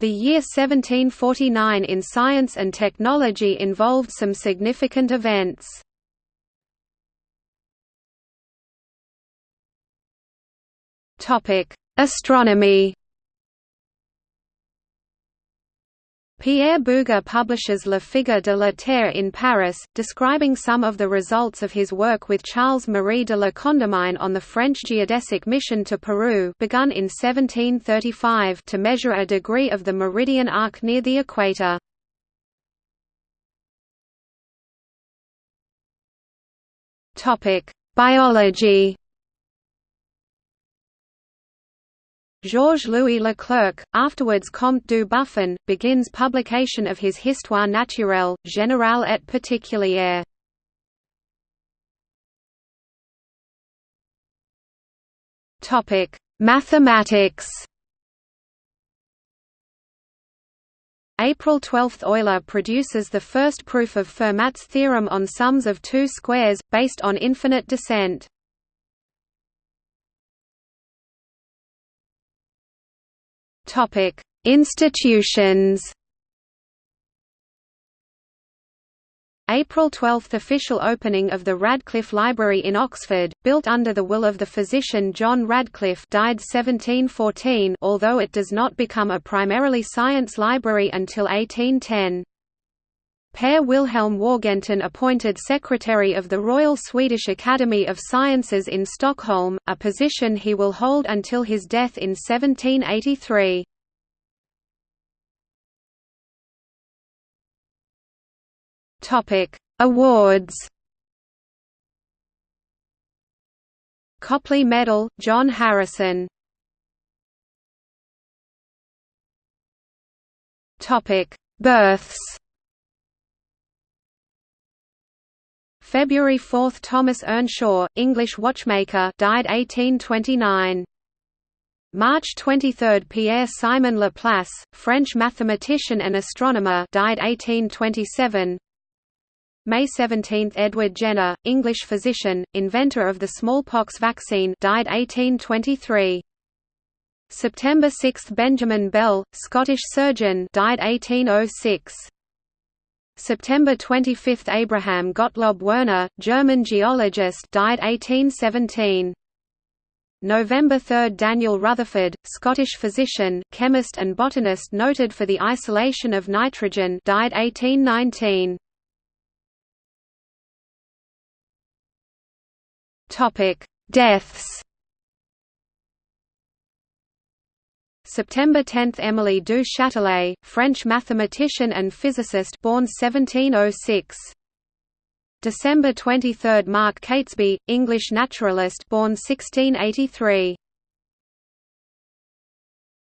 The year 1749 in science and technology involved some significant events. Astronomy Pierre Bouguer publishes Le Figure de la Terre in Paris, describing some of the results of his work with Charles-Marie de la Condamine on the French geodesic mission to Peru begun in 1735 to measure a degree of the meridian arc near the equator. Biology Georges-Louis Leclerc, afterwards Comte du Buffon, begins publication of his Histoire naturelle, générale et particulière. Mathematics April 12 – Euler produces the first proof of Fermat's theorem on sums of two squares, based on infinite descent. Topic: Institutions. April 12 – Official opening of the Radcliffe Library in Oxford, built under the will of the physician John Radcliffe died 1714 although it does not become a primarily science library until 1810. Per Wilhelm Wargentin appointed Secretary of the Royal Swedish Academy of Sciences in Stockholm, a position he will hold until his death in 1783. Awards. Copley Medal, John Harrison. Births February 4 – Thomas Earnshaw, English watchmaker died 1829. March 23 – Pierre-Simon Laplace, French mathematician and astronomer died 1827. May 17 – Edward Jenner, English physician, inventor of the smallpox vaccine died 1823. September 6 – Benjamin Bell, Scottish surgeon died 1806. September 25 – Abraham Gottlob Werner, German geologist died 1817. November 3 – Daniel Rutherford, Scottish physician, chemist and botanist noted for the isolation of nitrogen died 1819. Deaths September 10 – Émilie du Châtelet, French mathematician and physicist born 1706. December 23 – Mark Catesby, English naturalist born 1683.